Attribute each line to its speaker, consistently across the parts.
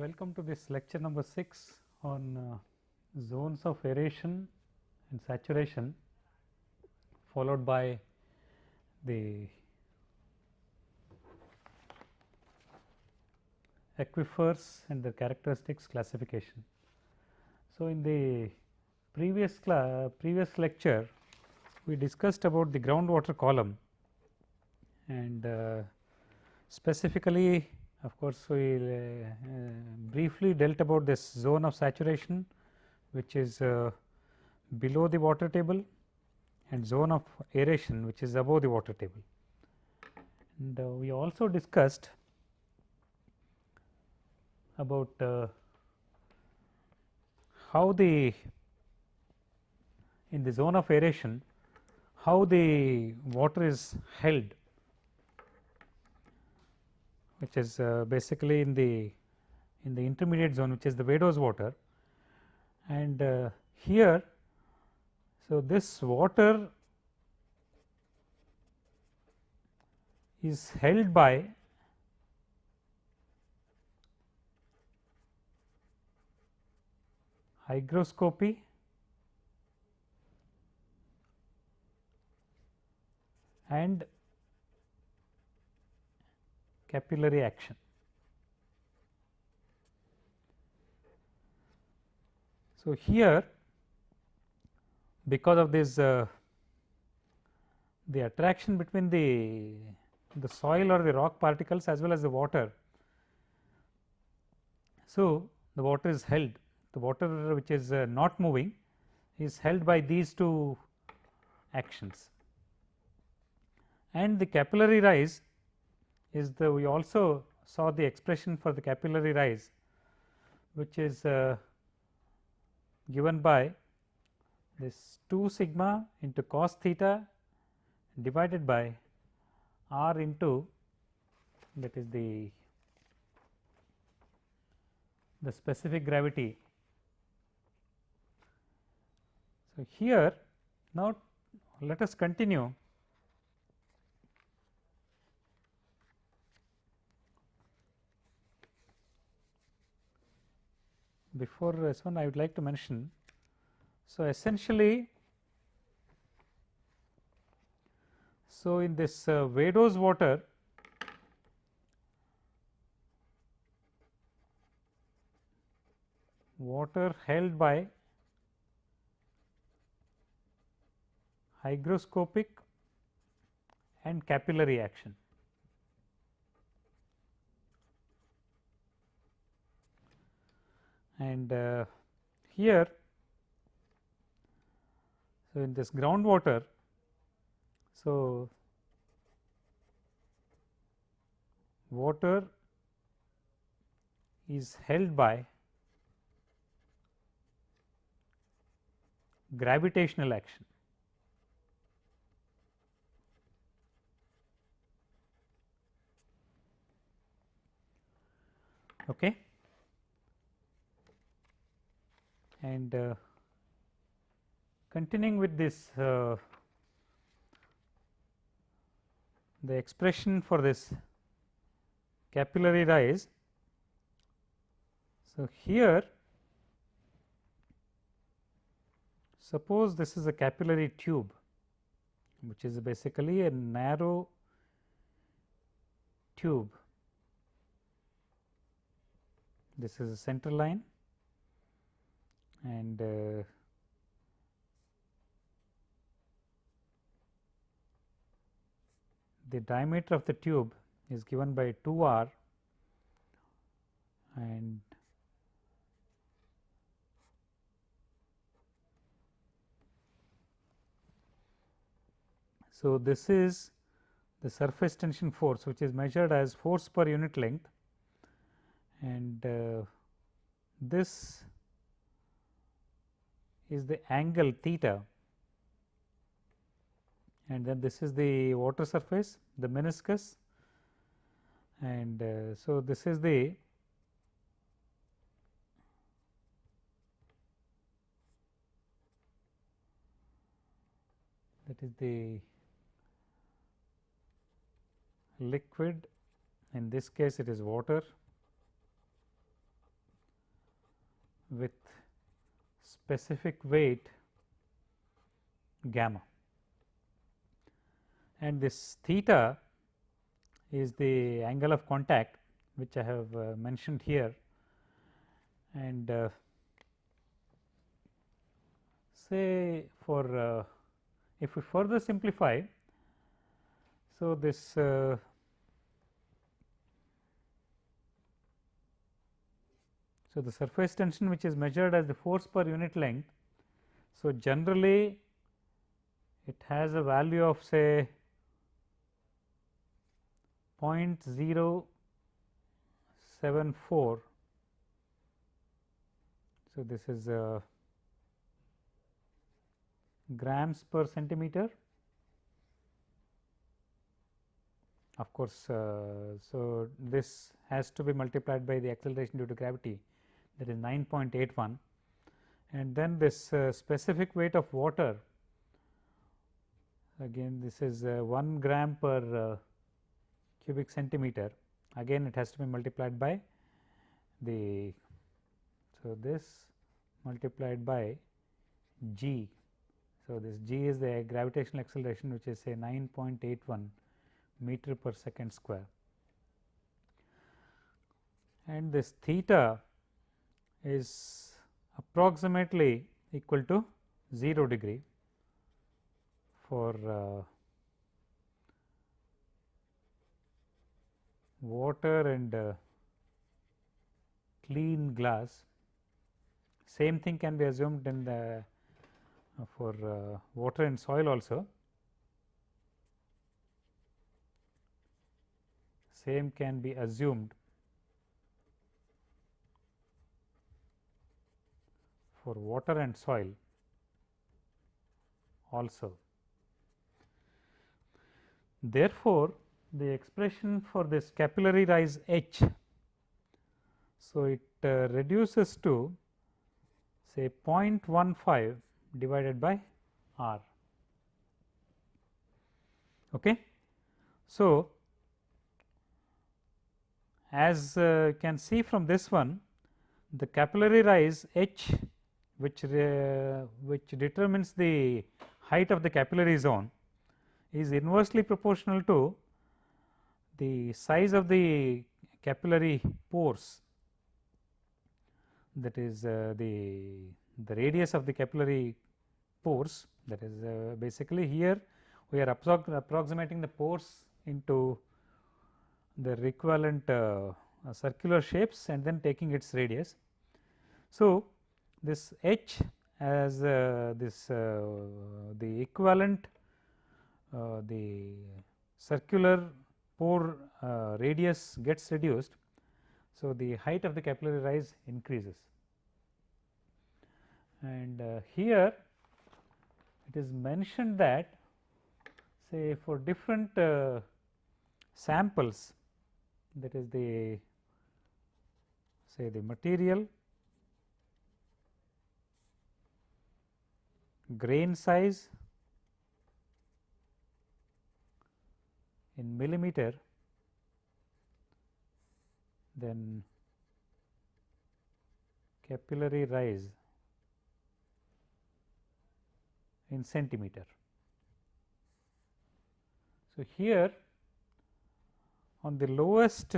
Speaker 1: Welcome to this lecture number 6 on uh, zones of aeration and saturation followed by the aquifers and their characteristics classification. So, in the previous previous lecture we discussed about the groundwater column and uh, specifically of course, we uh, uh, briefly dealt about this zone of saturation which is uh, below the water table and zone of aeration which is above the water table. And we also discussed about uh, how the in the zone of aeration how the water is held which is uh, basically in the in the intermediate zone which is the Vadose water. And uh, here so this water is held by hygroscopy and capillary action. So, here because of this uh, the attraction between the the soil or the rock particles as well as the water. So, the water is held the water which is uh, not moving is held by these two actions and the capillary rise is the we also saw the expression for the capillary rise which is uh, given by this 2 sigma into cos theta divided by r into that is the the specific gravity. So, here now let us continue before this one I would like to mention. So, essentially so in this uh, Vadose water water held by hygroscopic and capillary action. And uh, here so in this groundwater so water is held by gravitational action. Okay and uh, continuing with this uh, the expression for this capillary rise. So, here suppose this is a capillary tube which is basically a narrow tube. This is a center line and uh, the diameter of the tube is given by 2 r. And so this is the surface tension force which is measured as force per unit length. And uh, this is the angle theta. And then this is the water surface the meniscus. And uh, so this is the that is the liquid. In this case it is water with specific weight gamma and this theta is the angle of contact which I have uh, mentioned here and uh, say for uh, if we further simplify. So, this So, the surface tension which is measured as the force per unit length. So, generally it has a value of say 0.074. So, this is uh, grams per centimeter. Of course, uh, so this has to be multiplied by the acceleration due to gravity that is 9.81 and then this uh, specific weight of water again this is uh, 1 gram per uh, cubic centimeter. Again it has to be multiplied by the so this multiplied by g. So this g is the gravitational acceleration which is say 9.81 meter per second square. And this theta is approximately equal to 0 degree for uh, water and uh, clean glass. Same thing can be assumed in the uh, for uh, water and soil also. Same can be assumed for water and soil also. Therefore, the expression for this capillary rise H, so it uh, reduces to say 0.15 divided by R. Okay. So, as uh, can see from this one, the capillary rise H which which determines the height of the capillary zone is inversely proportional to the size of the capillary pores that is uh, the the radius of the capillary pores that is uh, basically here we are approximating the pores into the equivalent uh, circular shapes and then taking its radius. So, this h as uh, this uh, the equivalent uh, the circular pore uh, radius gets reduced. So, the height of the capillary rise increases and uh, here it is mentioned that say for different uh, samples that is the say the material grain size in millimeter then capillary rise in centimeter. So, here on the lowest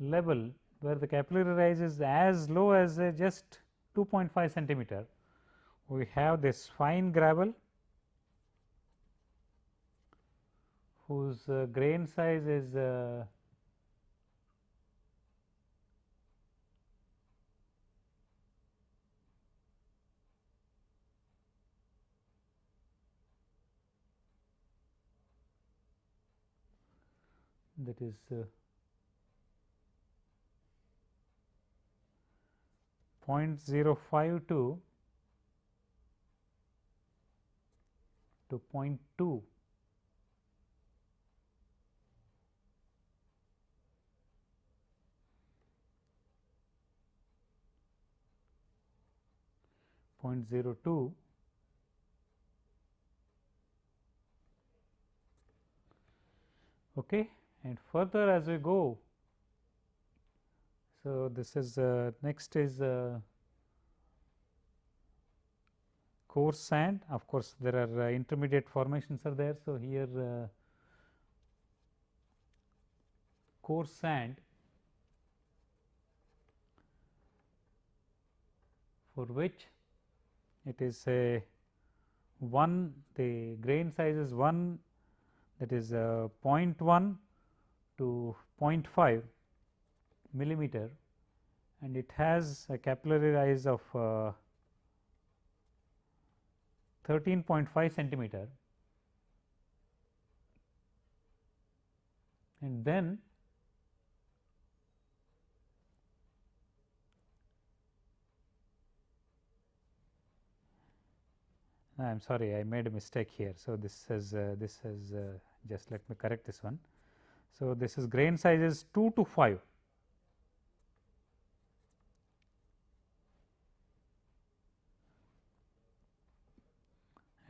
Speaker 1: level where the capillary rise is as low as just 2.5 centimeter we have this fine gravel whose uh, grain size is uh, that is uh, 0.052 to 0.2 0.02 okay and further as we go so this is uh, next is uh, coarse sand of course, there are uh, intermediate formations are there. So, here uh, coarse sand for which it is a 1 the grain size is 1 that is uh, 0.1 to 0.5 millimeter and it has a capillary rise of 13.5 centimeter and then I am sorry I made a mistake here. So, this is uh, this is uh, just let me correct this one. So, this is grain size is 2 to 5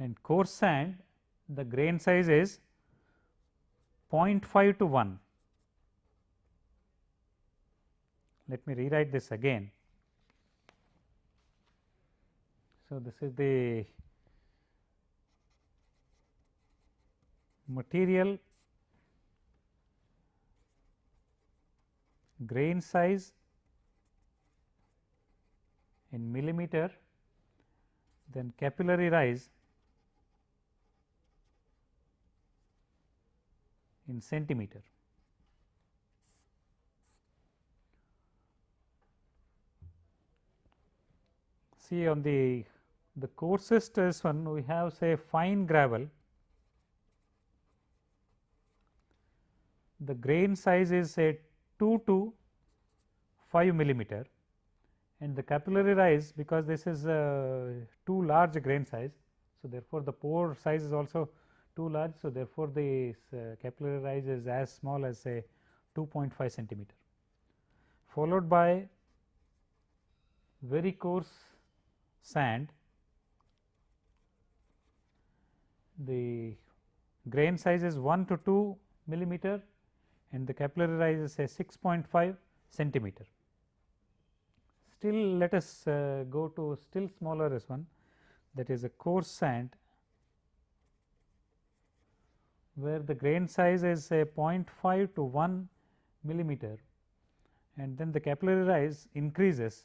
Speaker 1: and coarse sand the grain size is 0.5 to 1. Let me rewrite this again. So, this is the material grain size in millimeter then capillary rise in centimeter. See on the the coarsest is one we have say fine gravel the grain size is say 2 to 5 millimeter and the capillary rise because this is uh, too large grain size. So, therefore, the pore size is also too large. So, therefore, the uh, capillary rise is as small as say 2.5 centimeter followed by very coarse sand the grain size is 1 to 2 millimeter and the capillary rise is say 6.5 centimeter. Still let us uh, go to still smaller as one that is a coarse sand where the grain size is say 0.5 to 1 millimeter and then the capillary rise increases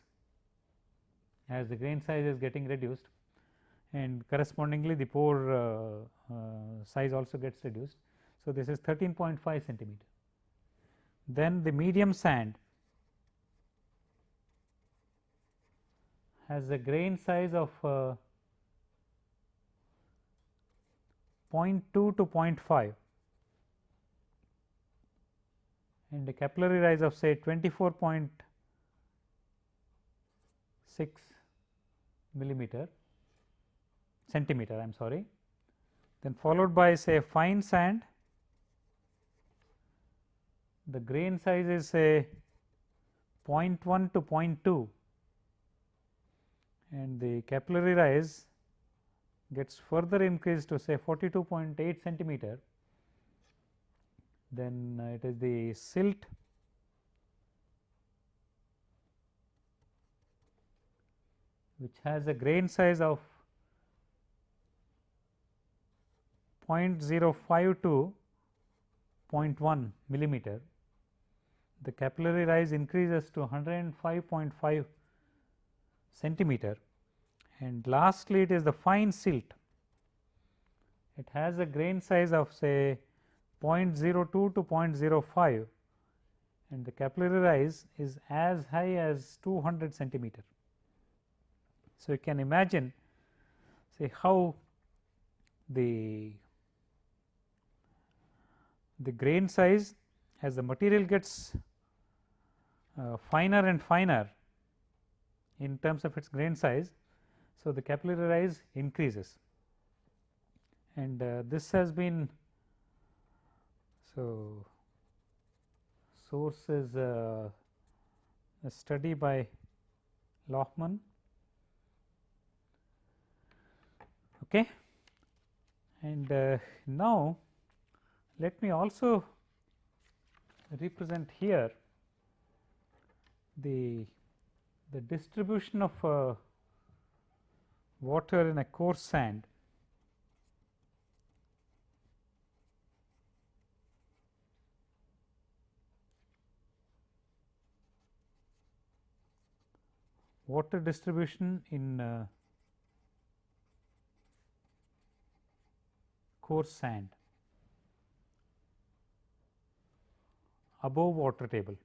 Speaker 1: as the grain size is getting reduced and correspondingly the pore uh, uh, size also gets reduced. So, this is 13.5 centimeter. Then the medium sand has a grain size of uh, 0.2 to 0.5 and a capillary rise of say 24.6 millimeter centimeter I am sorry. Then followed by say fine sand. The grain size is say 0.1 to 0.2 and the capillary rise gets further increased to say 42.8 centimeter, then uh, it is the silt which has a grain size of 0.05 to 0.1 millimeter. The capillary rise increases to 105.5 centimeter and lastly, it is the fine silt. It has a grain size of say 0.02 to 0.05 and the capillary rise is as high as 200 centimeter. So, you can imagine say how the the grain size as the material gets uh, finer and finer in terms of its grain size so, the capillary rise increases and uh, this has been so source is uh, a study by Lohmann. Okay. And uh, now, let me also represent here the the distribution of uh, water in a coarse sand water distribution in uh, coarse sand above water table.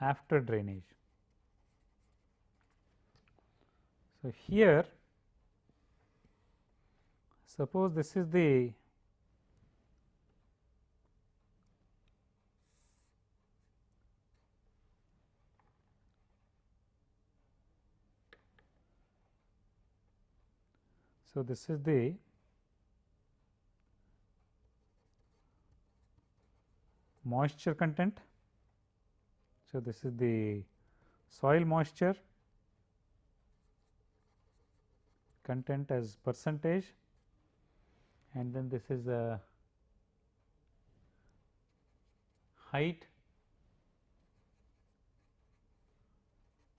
Speaker 1: After drainage. So, here suppose this is the So, this is the moisture content. So, this is the soil moisture content as percentage and then this is the height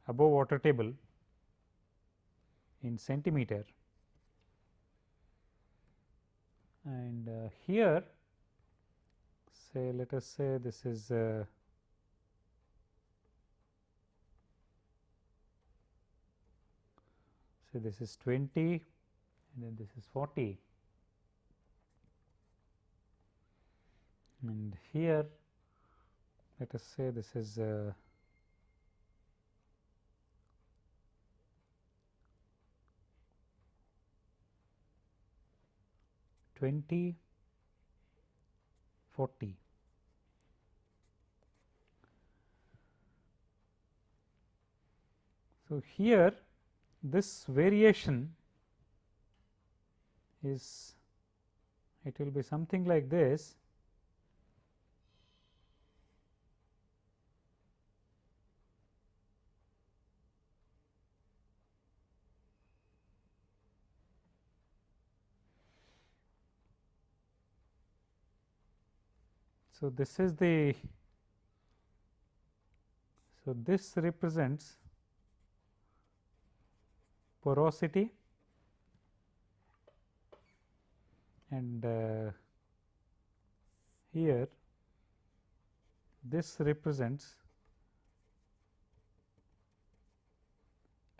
Speaker 1: above water table in centimeter. And uh, here say let us say this is uh, say this is 20 and then this is 40 and here let us say this is uh, Twenty, forty. So, here this variation is it will be something like this. So, this is the so this represents porosity and uh, here this represents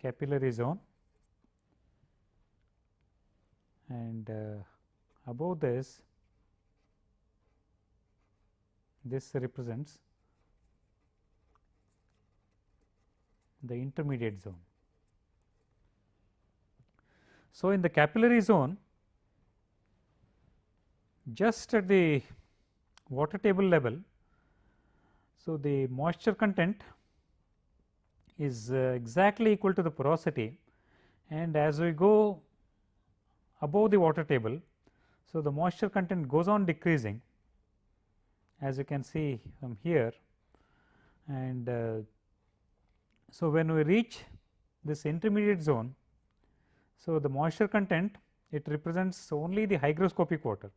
Speaker 1: capillary zone and uh, above this this represents the intermediate zone. So, in the capillary zone just at the water table level. So, the moisture content is uh, exactly equal to the porosity and as we go above the water table. So, the moisture content goes on decreasing as you can see from here and uh, so when we reach this intermediate zone so, the moisture content it represents only the hygroscopic water.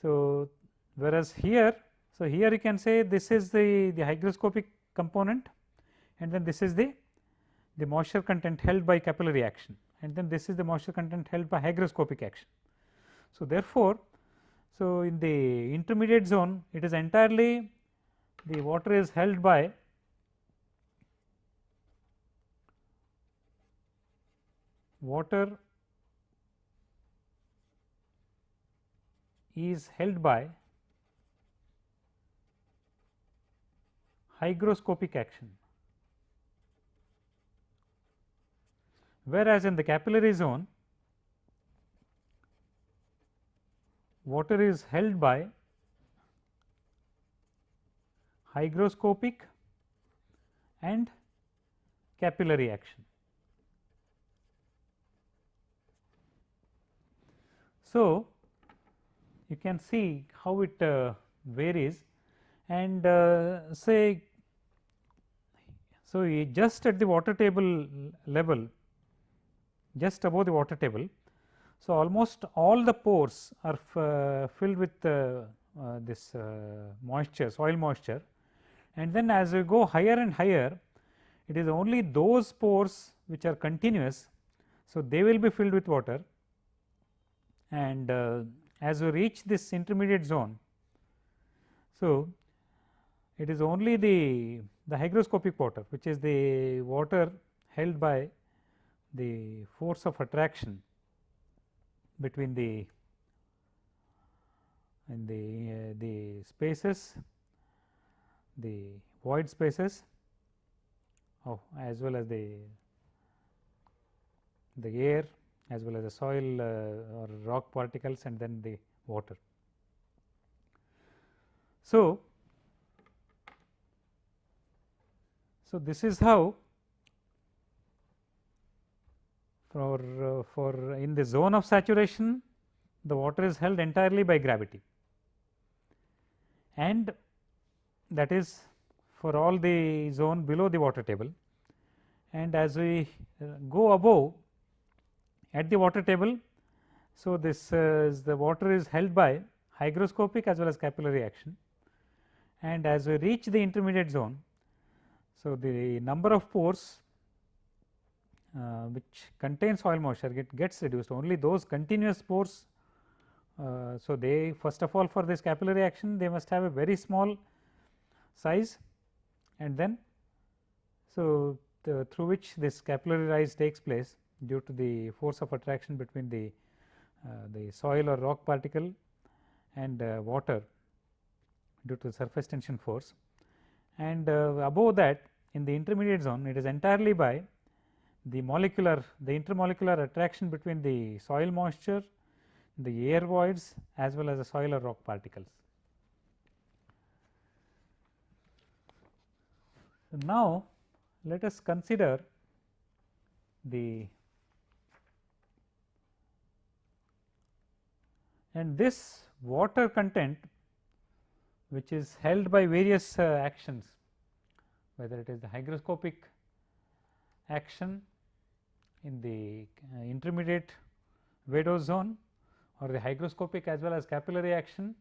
Speaker 1: So, whereas here, so here you can say this is the, the hygroscopic component and then this is the, the moisture content held by capillary action and then this is the moisture content held by hygroscopic action. So, therefore, so in the intermediate zone it is entirely the water is held by water is held by hygroscopic action, whereas in the capillary zone water is held by hygroscopic and capillary action. So, you can see how it uh, varies and uh, say so just at the water table level just above the water table. So, almost all the pores are uh, filled with uh, uh, this moisture soil moisture and then as we go higher and higher it is only those pores which are continuous. So, they will be filled with water and uh, as we reach this intermediate zone. So, it is only the, the hygroscopic water which is the water held by the force of attraction between the in the uh, the spaces the void spaces oh, as well as the the air as well as the soil uh, or rock particles and then the water. So, so this is how for uh, for in the zone of saturation the water is held entirely by gravity and that is for all the zone below the water table and as we uh, go above at the water table. So, this is the water is held by hygroscopic as well as capillary action and as we reach the intermediate zone. So, the number of pores uh, which contain soil moisture get, gets reduced only those continuous pores. Uh, so, they first of all for this capillary action they must have a very small size and then so the, through which this capillary rise takes place due to the force of attraction between the uh, the soil or rock particle and uh, water due to the surface tension force and uh, above that in the intermediate zone it is entirely by the molecular the intermolecular attraction between the soil moisture the air voids as well as the soil or rock particles. Now let us consider the and this water content which is held by various uh, actions whether it is the hygroscopic action in the uh, intermediate vadose zone or the hygroscopic as well as capillary action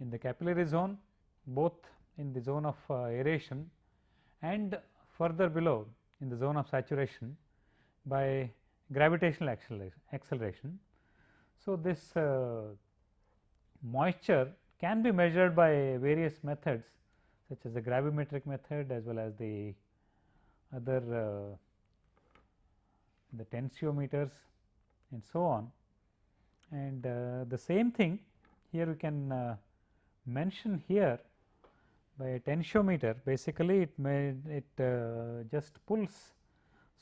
Speaker 1: in the capillary zone both in the zone of uh, aeration and further below in the zone of saturation by gravitational acceleration. So, this uh, moisture can be measured by various methods such as the gravimetric method as well as the other uh, the tensiometers and so on. And uh, the same thing here we can uh, mention here by a tensiometer basically it may it uh, just pulls.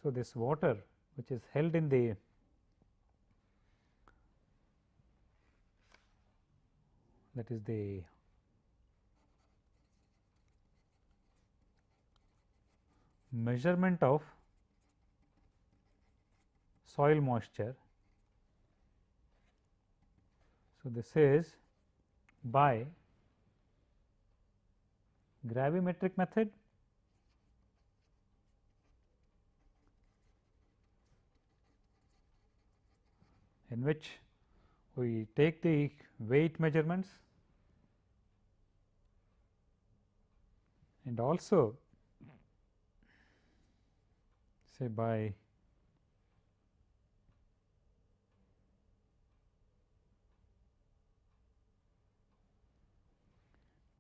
Speaker 1: So, this water which is held in the that is the measurement of soil moisture. So, this is by gravimetric method in which we take the weight measurements and also say by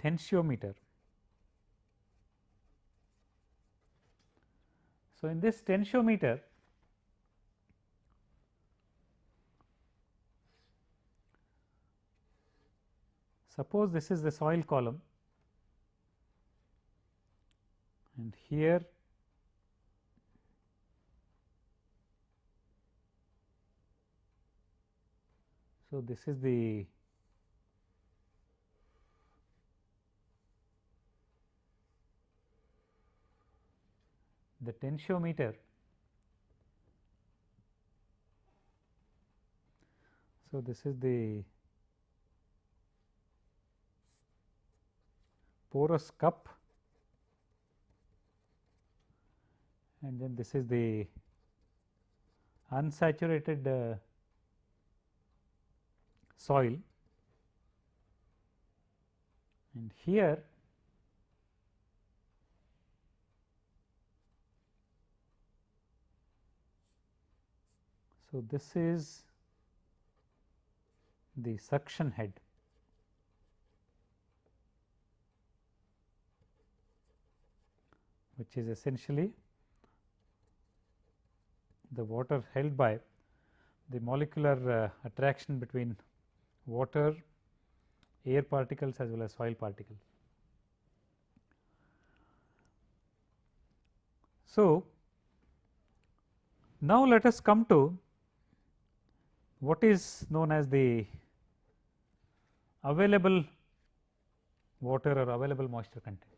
Speaker 1: tensiometer. So, in this tensiometer suppose this is the soil column and here so this is the the tensiometer. So, this is the porous cup and then this is the unsaturated uh, soil. And here so this is the suction head. Which is essentially the water held by the molecular uh, attraction between water, air particles as well as soil particles. So, now let us come to what is known as the available water or available moisture content.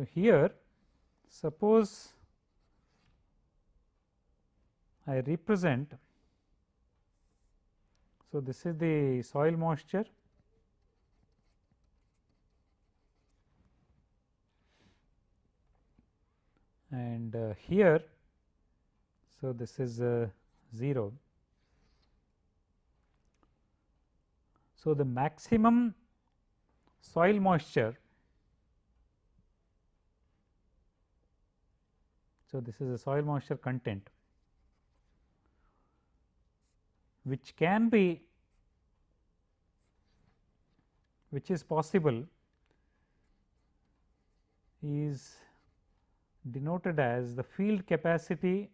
Speaker 1: So, here suppose I represent. So, this is the soil moisture and uh, here. So, this is uh, 0. So, the maximum soil moisture So, this is a soil moisture content which can be which is possible is denoted as the field capacity.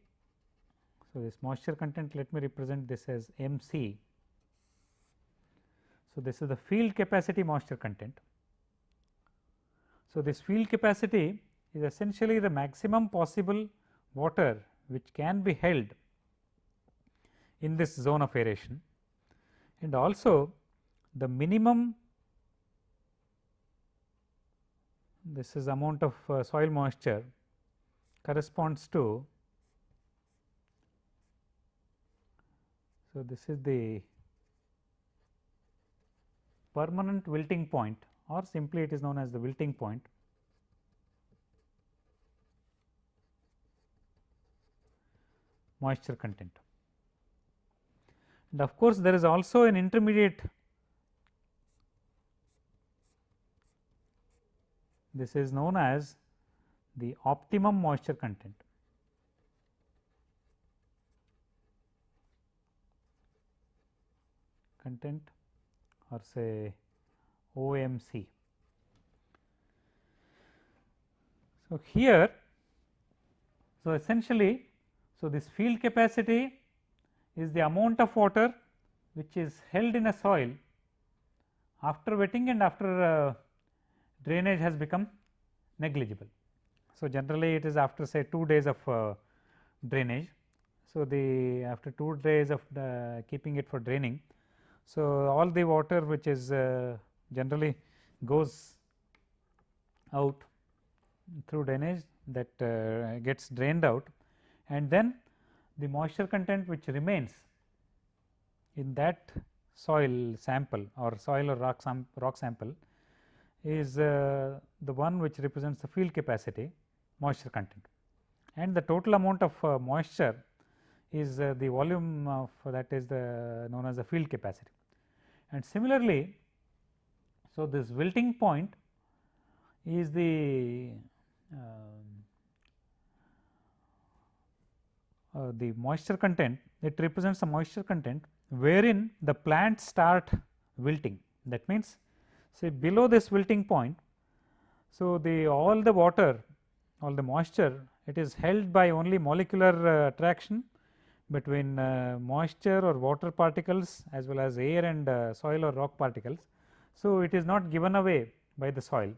Speaker 1: So, this moisture content let me represent this as m c. So, this is the field capacity moisture content. So, this field capacity is essentially the maximum possible water which can be held in this zone of aeration and also the minimum this is amount of uh, soil moisture corresponds to so this is the permanent wilting point or simply it is known as the wilting point moisture content. And of course, there is also an intermediate this is known as the optimum moisture content. content or say OMC. So, here so essentially so, this field capacity is the amount of water which is held in a soil after wetting and after uh, drainage has become negligible. So, generally it is after say 2 days of uh, drainage. So, the after 2 days of the keeping it for draining. So, all the water which is uh, generally goes out through drainage that uh, gets drained out and then the moisture content which remains in that soil sample or soil or rock, sam rock sample is uh, the one which represents the field capacity moisture content and the total amount of uh, moisture is uh, the volume of that is the known as the field capacity. And similarly, so this wilting point is the um, Uh, the moisture content it represents the moisture content wherein the plants start wilting that means say below this wilting point. So, the all the water all the moisture it is held by only molecular uh, attraction between uh, moisture or water particles as well as air and uh, soil or rock particles. So, it is not given away by the soil.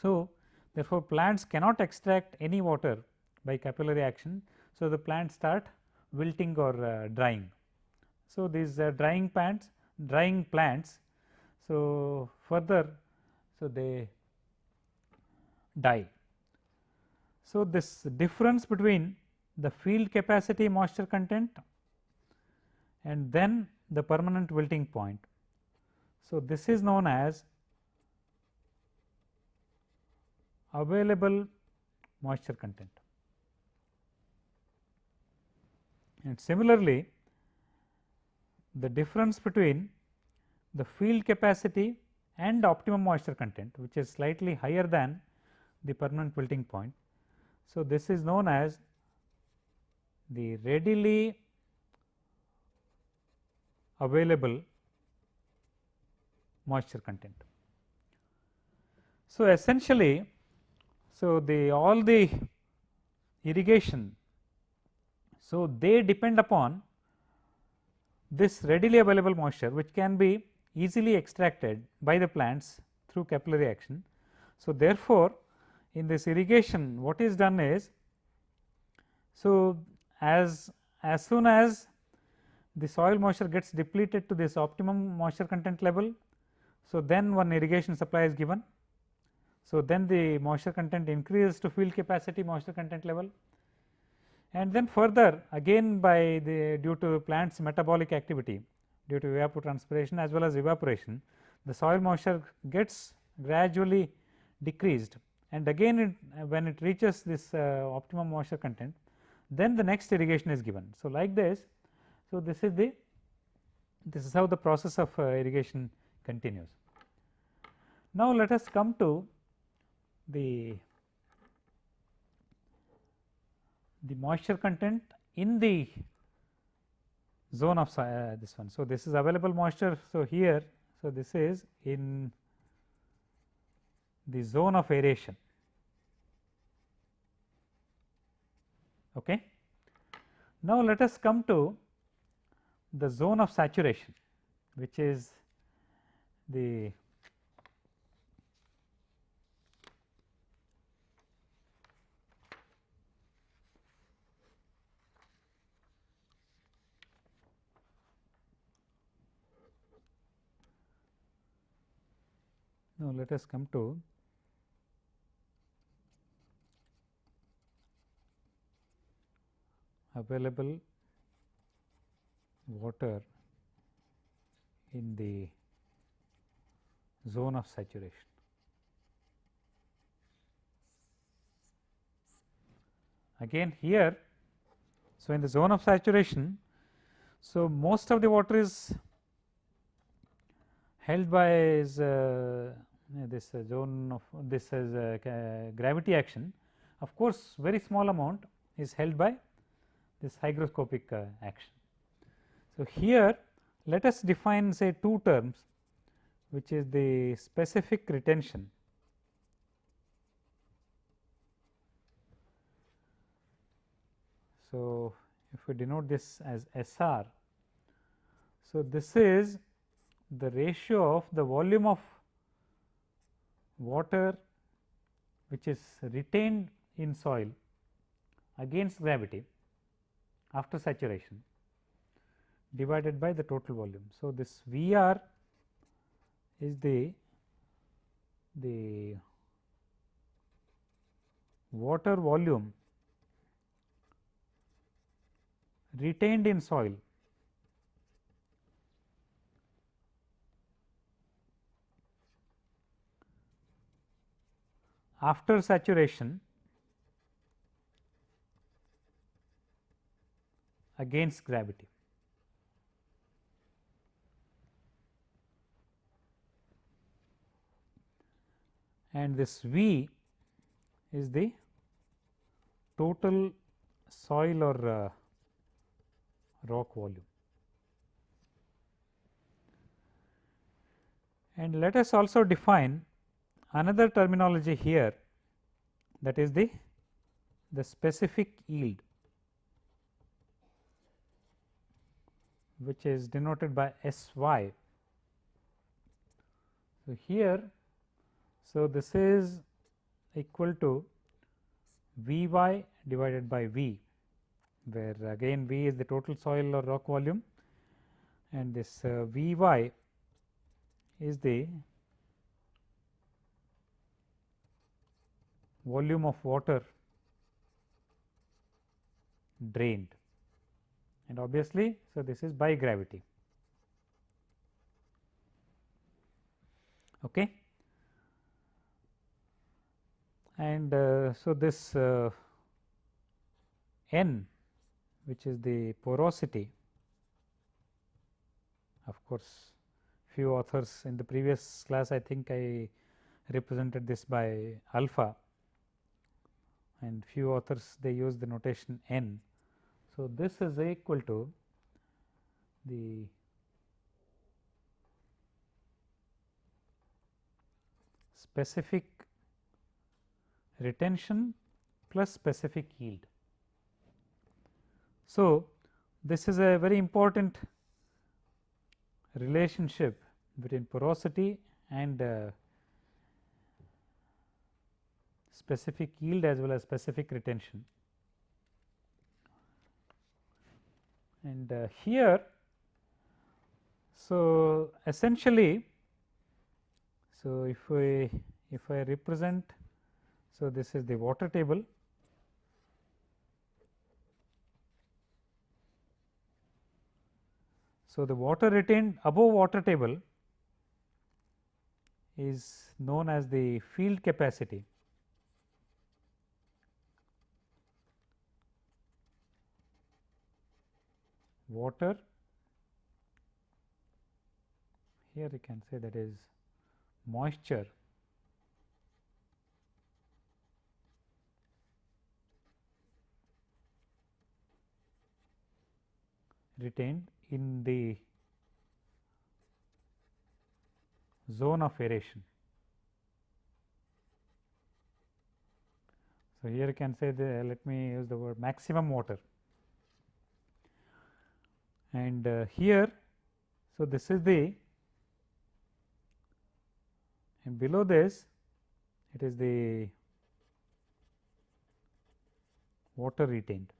Speaker 1: So, therefore, plants cannot extract any water by capillary action so, the plants start wilting or uh, drying. So, these uh, drying plants drying plants. So, further so they die. So, this difference between the field capacity moisture content and then the permanent wilting point. So, this is known as available moisture content. And similarly, the difference between the field capacity and optimum moisture content which is slightly higher than the permanent wilting point. So, this is known as the readily available moisture content. So, essentially, so the all the irrigation, so they depend upon this readily available moisture which can be easily extracted by the plants through capillary action. So, therefore, in this irrigation what is done is, so as as soon as the soil moisture gets depleted to this optimum moisture content level. So, then one irrigation supply is given. So, then the moisture content increases to field capacity moisture content level and then further again by the due to plants metabolic activity due to evapotranspiration as well as evaporation the soil moisture gets gradually decreased and again it, when it reaches this uh, optimum moisture content then the next irrigation is given. So, like this so, this is the this is how the process of uh, irrigation continues. Now, let us come to the the moisture content in the zone of uh, this one. So, this is available moisture. So, here so this is in the zone of aeration. Okay. Now, let us come to the zone of saturation which is the let us come to available water in the zone of saturation. Again here, so in the zone of saturation, so most of the water is held by is, uh, this uh, zone of this is uh, gravity action. Of course, very small amount is held by this hygroscopic uh, action. So, here let us define say two terms which is the specific retention So, if we denote this as SR, so this is the ratio of the volume of water which is retained in soil against gravity after saturation divided by the total volume. So, this V r is the the water volume retained in soil after saturation against gravity. and this V is the total soil or uh, rock volume. And let us also define another terminology here that is the the specific yield which is denoted by S y. So, here so, this is equal to V y divided by V, where again V is the total soil or rock volume and this uh, V y is the volume of water drained and obviously, so this is by gravity. Okay. And uh, so, this uh, n which is the porosity of course, few authors in the previous class I think I represented this by alpha and few authors they use the notation n. So, this is equal to the specific retention plus specific yield. So, this is a very important relationship between porosity and uh, specific yield as well as specific retention. And uh, here, so essentially, so if we if I represent, so this is the water table So, the water retained above water table is known as the field capacity. Water. Here you can say that is moisture. Retained in the zone of aeration. So, here you can say the let me use the word maximum water and uh, here. So, this is the and below this it is the water retained.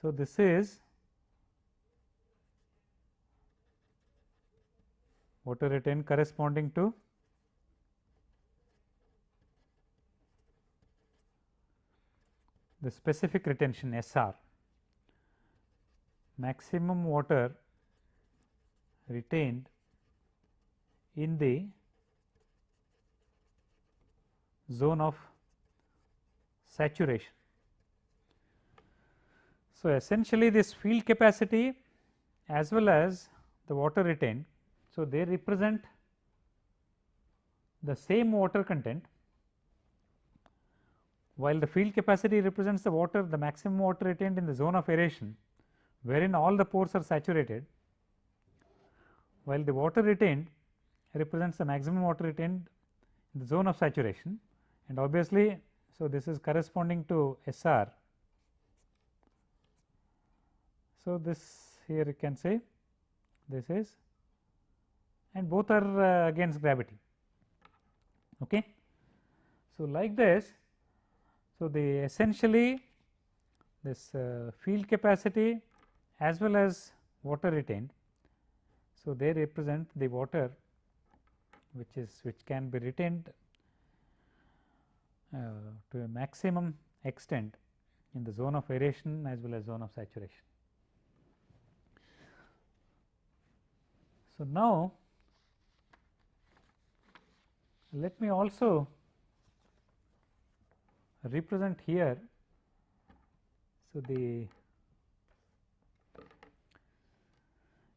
Speaker 1: So, this is water retained corresponding to the specific retention SR maximum water retained in the zone of saturation. So, essentially this field capacity as well as the water retained so, they represent the same water content while the field capacity represents the water the maximum water retained in the zone of aeration wherein all the pores are saturated while the water retained represents the maximum water retained in the zone of saturation and obviously. So, this is corresponding to SR. So, this here you can say this is and both are uh, against gravity. Okay. So, like this, so the essentially this uh, field capacity as well as water retained. So, they represent the water which is which can be retained uh, to a maximum extent in the zone of aeration as well as zone of saturation. So, now let me also represent here. So, the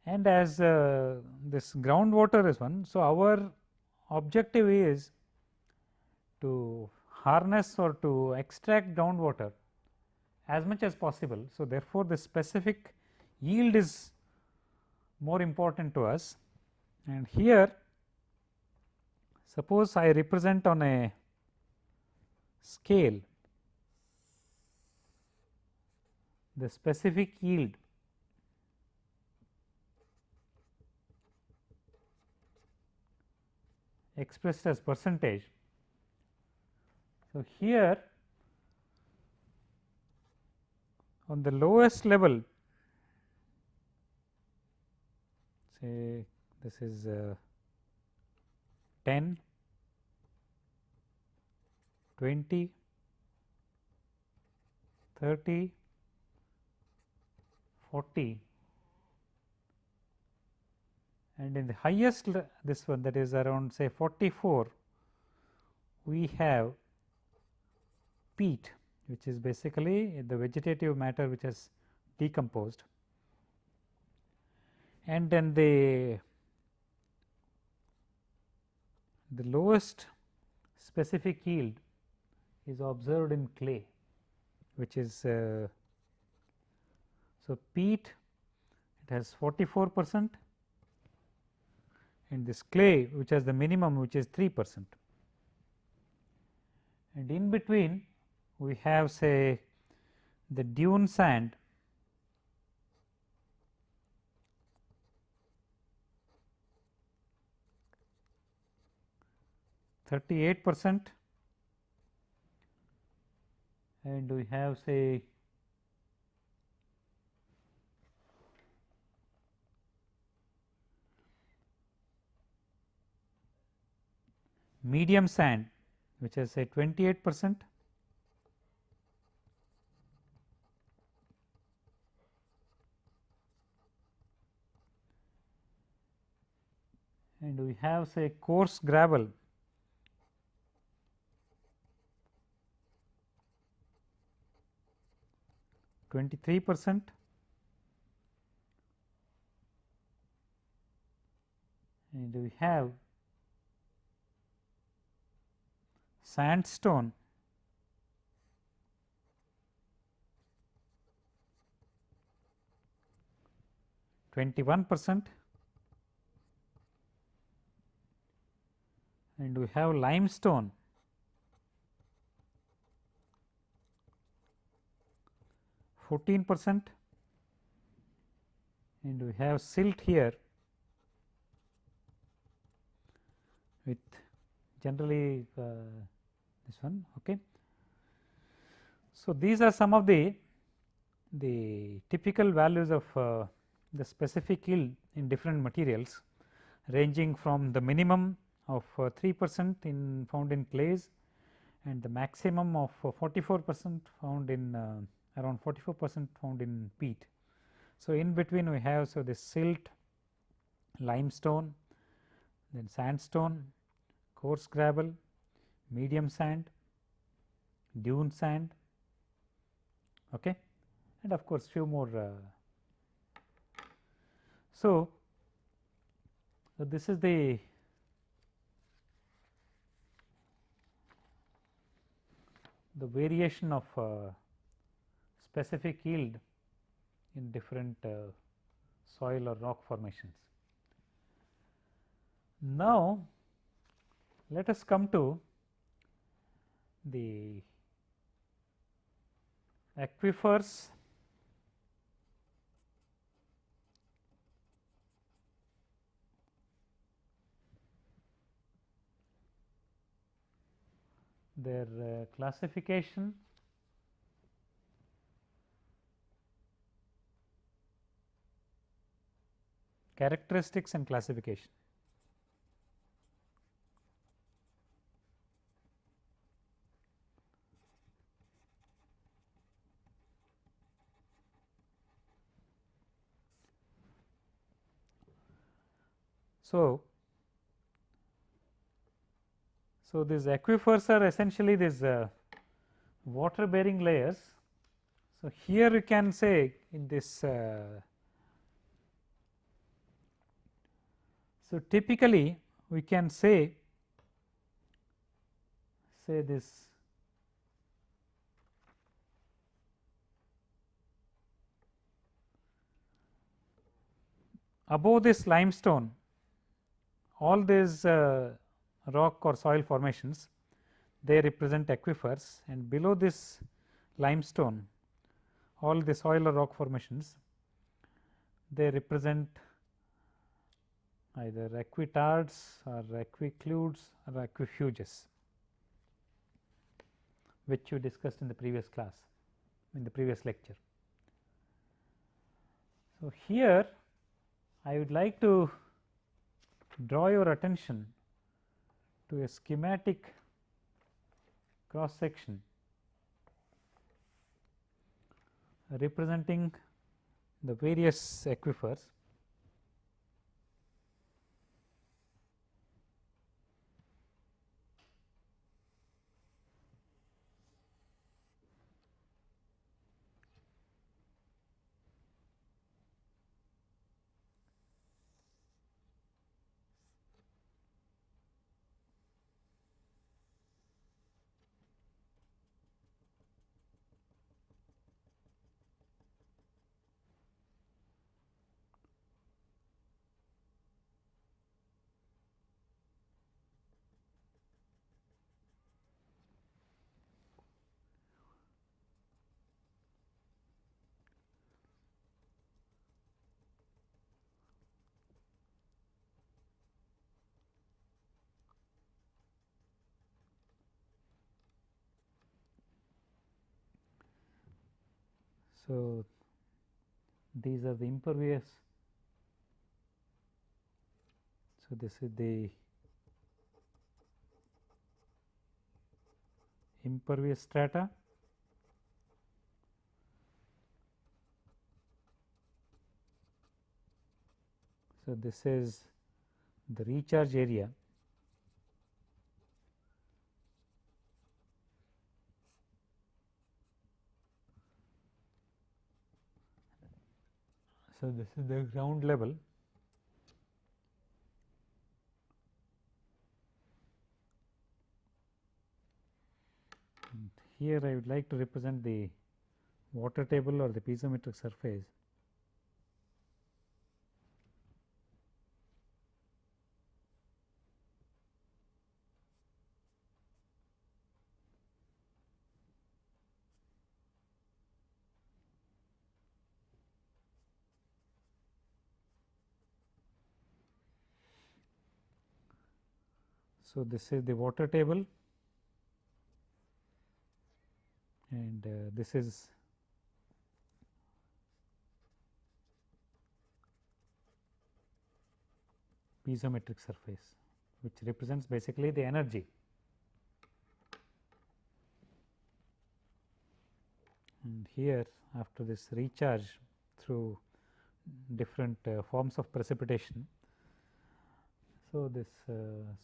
Speaker 1: and as uh, this groundwater is one. So, our objective is to harness or to extract groundwater as much as possible. So, therefore, the specific yield is more important to us and here Suppose I represent on a scale the specific yield expressed as percentage. So, here on the lowest level say this is uh, 10 20 30, 40 and in the highest this one that is around say 44 we have peat which is basically the vegetative matter which has decomposed. And then the the lowest specific yield is observed in clay which is uh, so peat it has 44 percent and this clay which has the minimum which is 3 percent. And in between we have say the dune sand. Thirty eight percent. And we have say medium sand which is say 28 percent. And we have say coarse gravel. twenty three percent. And we have sandstone. Twenty one percent. And we have limestone. Fourteen percent. And we have silt here with generally uh, this one. Okay. So, these are some of the the typical values of uh, the specific yield in different materials ranging from the minimum of uh, 3 percent in found in clays and the maximum of uh, 44 percent found in uh, around 44 percent found in peat. So, in between we have so this silt, limestone, then sandstone, coarse gravel, medium sand, dune sand okay. and of course, few more. Uh, so, so, this is the the variation of uh, specific yield in different uh, soil or rock formations. Now, let us come to the aquifers their uh, classification characteristics and classification. So, so these aquifers are essentially these uh, water bearing layers. So, here you can say in this uh, So, typically we can say say this above this limestone all these uh, rock or soil formations they represent aquifers and below this limestone all the soil or rock formations they represent either aquitards or aquicludes or aquifuges which you discussed in the previous class in the previous lecture. So, here I would like to draw your attention to a schematic cross section representing the various aquifers So, these are the impervious. So, this is the impervious strata. So, this is the recharge area So, this is the ground level. And here I would like to represent the water table or the piezometric surface So, this is the water table and uh, this is piezometric surface which represents basically the energy. And here after this recharge through different uh, forms of precipitation so, this uh,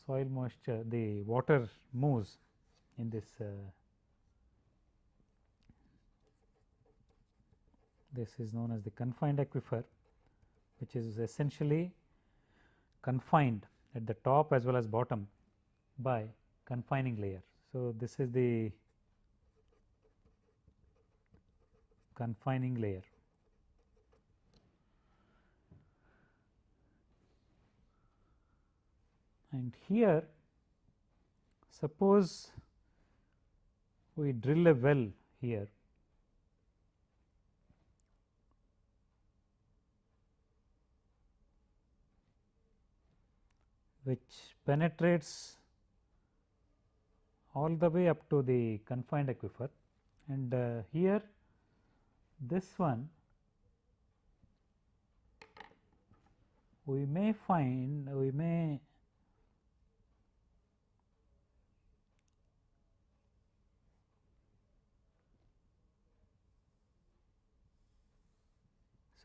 Speaker 1: soil moisture the water moves in this uh, this is known as the confined aquifer which is essentially confined at the top as well as bottom by confining layer. So, this is the confining layer and here suppose we drill a well here. Which penetrates all the way up to the confined aquifer. And uh, here this one we may find we may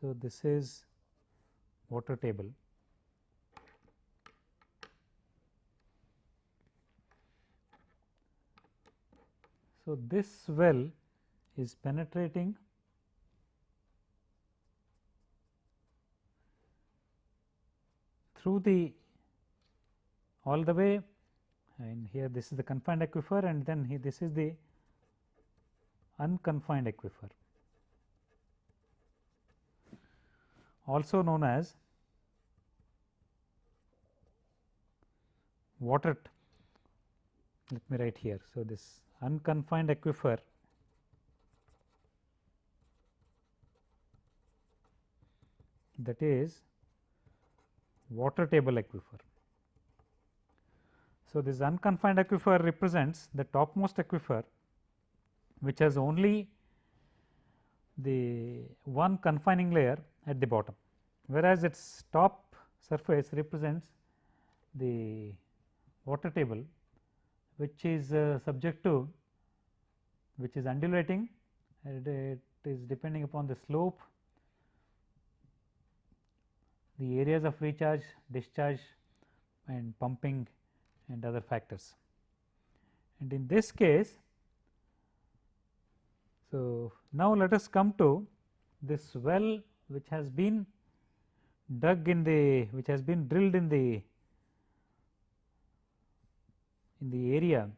Speaker 1: So, this is water table. So, this well is penetrating through the all the way and here this is the confined aquifer and then this is the unconfined aquifer. Also known as water let me write here. So, this unconfined aquifer that is water table aquifer. So, this unconfined aquifer represents the topmost aquifer which has only the one confining layer at the bottom, whereas its top surface represents the water table which is uh, subject to which is undulating at a is depending upon the slope, the areas of recharge, discharge and pumping and other factors. And in this case, so now let us come to this well which has been dug in the which has been drilled in the in the area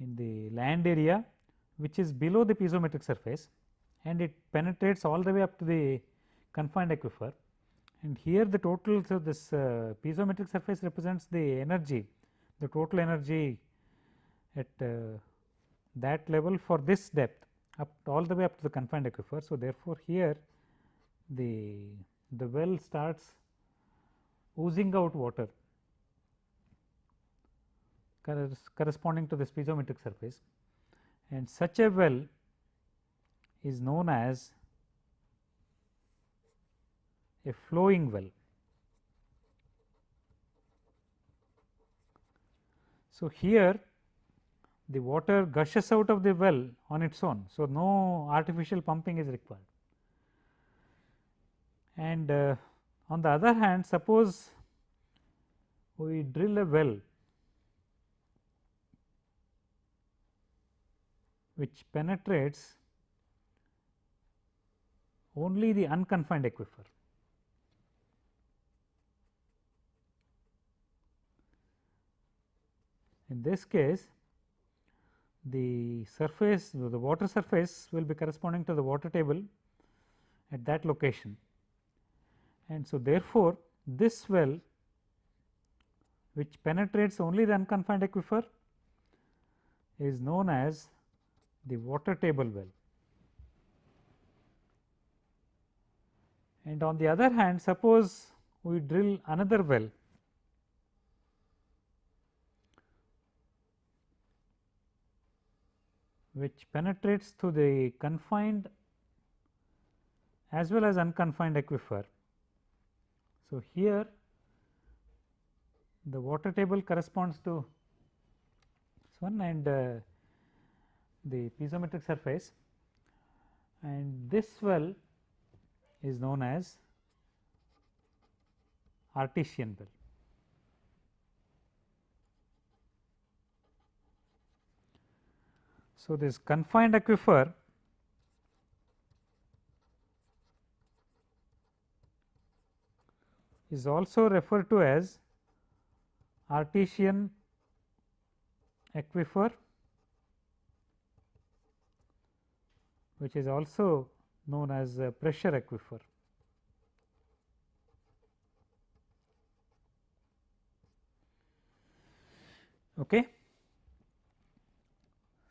Speaker 1: in the land area which is below the piezometric surface and it penetrates all the way up to the confined aquifer and here the total so this uh, piezometric surface represents the energy the total energy at uh, that level for this depth up all the way up to the confined aquifer. So, therefore, here the the well starts oozing out water corresponding to this piezometric surface and such a well is known as a flowing well. So, here the water gushes out of the well on its own. So, no artificial pumping is required. And uh, on the other hand suppose we drill a well which penetrates only the unconfined aquifer. In this case the surface the water surface will be corresponding to the water table at that location. And so, therefore, this well which penetrates only the unconfined aquifer is known as the water table well. And on the other hand, suppose we drill another well which penetrates through the confined as well as unconfined aquifer. So, here the water table corresponds to this one and uh, the piezometric surface and this well is known as artesian well. So, this confined aquifer is also referred to as artesian aquifer which is also known as pressure aquifer. Okay.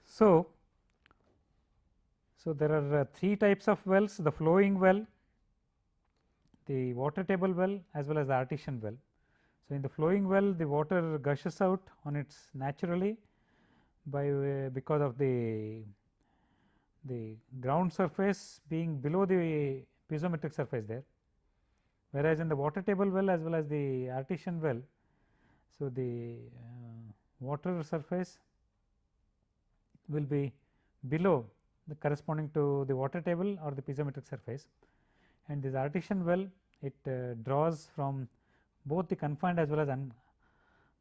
Speaker 1: So, so there are uh, three types of wells the flowing well, the water table well as well as the artesian well. So, in the flowing well the water gushes out on its naturally by uh, because of the the ground surface being below the piezometric surface there whereas in the water table well as well as the artesian well so the uh, water surface will be below the corresponding to the water table or the piezometric surface and this artesian well it uh, draws from both the confined as well as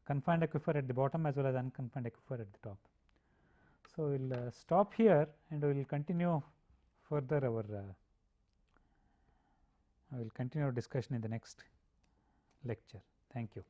Speaker 1: confined aquifer at the bottom as well as unconfined aquifer at the top. So, we will uh, stop here and we will continue further our uh, I will continue our discussion in the next lecture. Thank you.